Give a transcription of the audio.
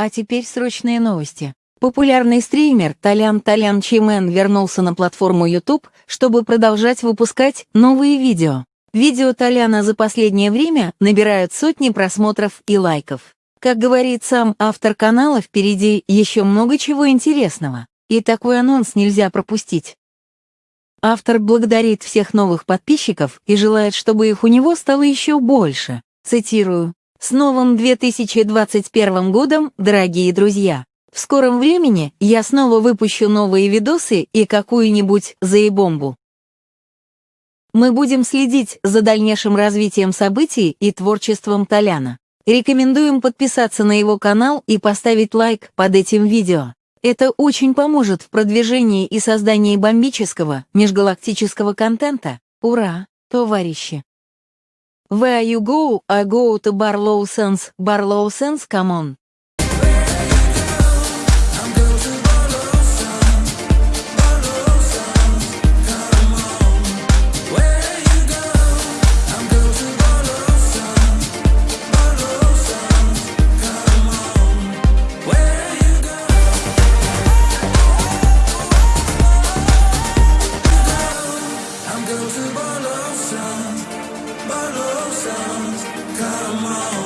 А теперь срочные новости. Популярный стример Толян Толян Чимен вернулся на платформу YouTube, чтобы продолжать выпускать новые видео. Видео Толяна за последнее время набирают сотни просмотров и лайков. Как говорит сам автор канала, впереди еще много чего интересного. И такой анонс нельзя пропустить. Автор благодарит всех новых подписчиков и желает, чтобы их у него стало еще больше. Цитирую. С новым 2021 годом, дорогие друзья! В скором времени я снова выпущу новые видосы и какую-нибудь заебомбу. Мы будем следить за дальнейшим развитием событий и творчеством Толяна. Рекомендуем подписаться на его канал и поставить лайк под этим видео. Это очень поможет в продвижении и создании бомбического, межгалактического контента. Ура, товарищи! Where you go, I go to Barlow Sense. Barlow Sense, come on. songs. Come on.